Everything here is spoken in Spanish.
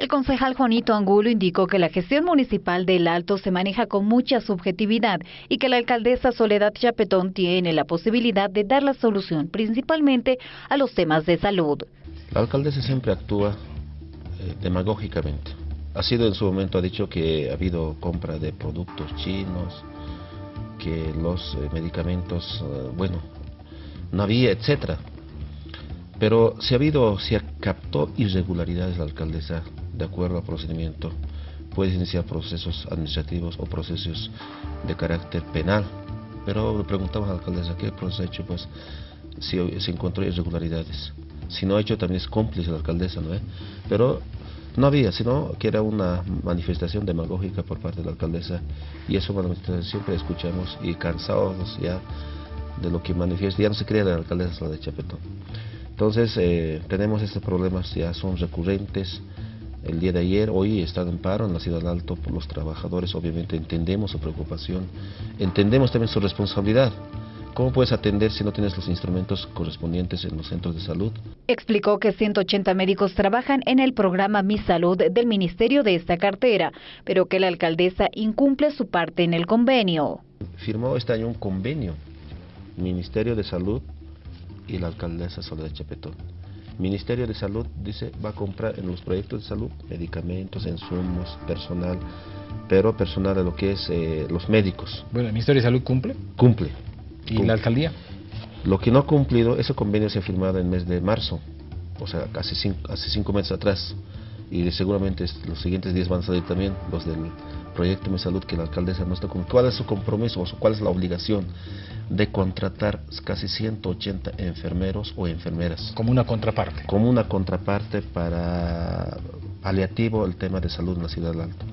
El concejal Juanito Angulo indicó que la gestión municipal del Alto se maneja con mucha subjetividad y que la alcaldesa Soledad Chapetón tiene la posibilidad de dar la solución principalmente a los temas de salud. La alcaldesa siempre actúa eh, demagógicamente. Ha sido en su momento, ha dicho que ha habido compra de productos chinos, que los eh, medicamentos, eh, bueno, no había, etcétera. Pero si ha habido, si captó irregularidades la alcaldesa de acuerdo al procedimiento, puede iniciar procesos administrativos o procesos de carácter penal. Pero le preguntamos a la alcaldesa qué proceso ha hecho, pues si se encontró irregularidades. Si no ha hecho, también es cómplice la alcaldesa, ¿no? Pero no había, sino que era una manifestación demagógica por parte de la alcaldesa y eso siempre escuchamos y cansados ya de lo que manifiesta, ya no se crea la alcaldesa la de Chapetón. Entonces eh, tenemos estos problemas, ya son recurrentes. El día de ayer, hoy están en paro en la ciudad Alto por los trabajadores, obviamente entendemos su preocupación, entendemos también su responsabilidad. ¿Cómo puedes atender si no tienes los instrumentos correspondientes en los centros de salud? Explicó que 180 médicos trabajan en el programa Mi Salud del Ministerio de esta cartera, pero que la alcaldesa incumple su parte en el convenio. Firmó este año un convenio Ministerio de Salud y la alcaldesa Soledad Chapetón. Ministerio de Salud dice va a comprar en los proyectos de salud medicamentos, insumos, personal, pero personal a lo que es eh, los médicos. Bueno, ¿el Ministerio de Salud cumple? Cumple. ¿Y la alcaldía? Lo que no ha cumplido, ese convenio se ha firmado en el mes de marzo, o sea, casi cinco, hace cinco meses atrás, y seguramente los siguientes días van a salir también los del proyecto Mi Salud que la alcaldesa no está con. ¿Cuál es su compromiso o cuál es la obligación de contratar casi 180 enfermeros o enfermeras? Como una contraparte. Como una contraparte para paliativo el tema de salud en la ciudad de Alto.